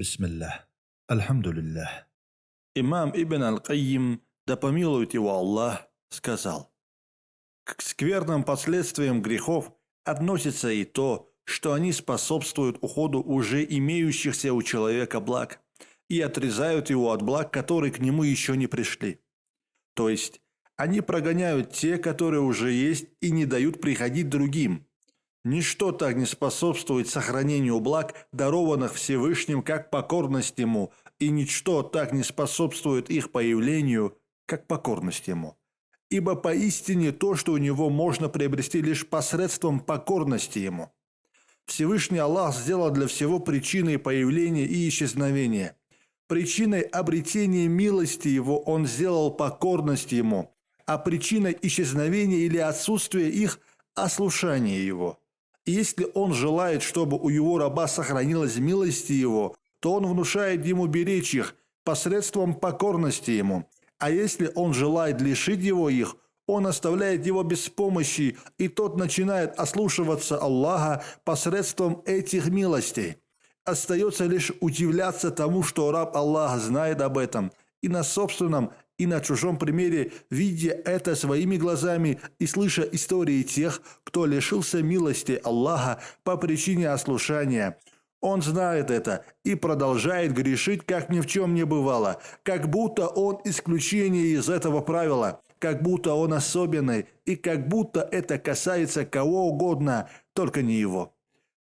Бисмиллах. Альхамдулиллах. Имам Ибн Аль-Кайим, да помилует его Аллах, сказал, «К скверным последствиям грехов относится и то, что они способствуют уходу уже имеющихся у человека благ и отрезают его от благ, которые к нему еще не пришли. То есть, они прогоняют те, которые уже есть, и не дают приходить другим. Ничто так не способствует сохранению благ, дарованных Всевышним, как покорность Ему, и ничто так не способствует их появлению, как покорность Ему. Ибо поистине то, что у него можно приобрести лишь посредством покорности Ему. Всевышний Аллах сделал для всего причиной появления и исчезновения. Причиной обретения милости Его Он сделал покорность Ему, а причиной исчезновения или отсутствия их – ослушание Его. Если Он желает, чтобы у Его раба сохранилась милость Его, то Он внушает ему беречь их посредством покорности Ему. А если Он желает лишить его их – он оставляет его без помощи, и тот начинает ослушиваться Аллаха посредством этих милостей. Остается лишь удивляться тому, что раб Аллаха знает об этом, и на собственном, и на чужом примере, видя это своими глазами и слыша истории тех, кто лишился милости Аллаха по причине ослушания – он знает это и продолжает грешить, как ни в чем не бывало, как будто он исключение из этого правила, как будто он особенный и как будто это касается кого угодно, только не его.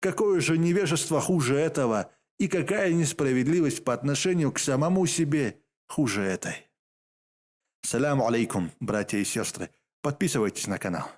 Какое же невежество хуже этого и какая несправедливость по отношению к самому себе хуже этой. Саляму алейкум, братья и сестры. Подписывайтесь на канал.